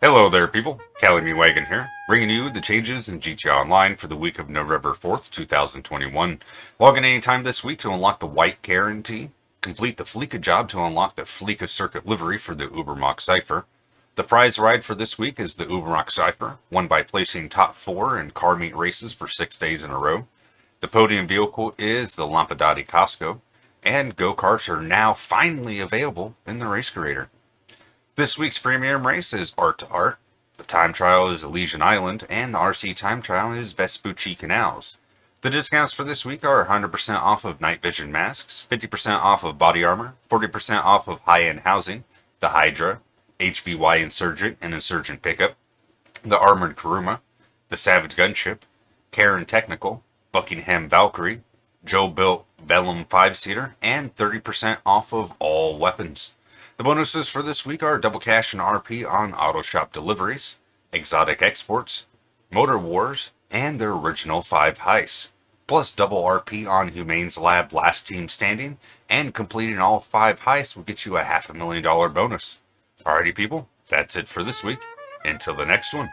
Hello there people, Cali Me Wagon here, bringing you the changes in GTA Online for the week of November 4th, 2021. Log in anytime this week to unlock the White Guarantee, complete the Fleeca job to unlock the Fleeca Circuit livery for the Ubermacht Cypher. The prize ride for this week is the Ubermacht Cypher, won by placing top 4 in car meet races for 6 days in a row. The podium vehicle is the Lampadati Casco, and go-karts are now finally available in the Race Creator. This week's premium race is Art to Art, the time trial is Elysian Island, and the RC time trial is Vespucci Canals. The discounts for this week are 100% off of night vision masks, 50% off of body armor, 40% off of high-end housing, the Hydra, HVY Insurgent and Insurgent Pickup, the Armored Kuruma, the Savage Gunship, Karin Technical, Buckingham Valkyrie, Joe Built Vellum 5-seater, and 30% off of all weapons. The bonuses for this week are double cash and RP on auto shop deliveries, exotic exports, motor wars, and their original 5 heists. Plus double RP on Humane Labs last team standing, and completing all 5 heists will get you a half a million dollar bonus. Alrighty people, that's it for this week. Until the next one.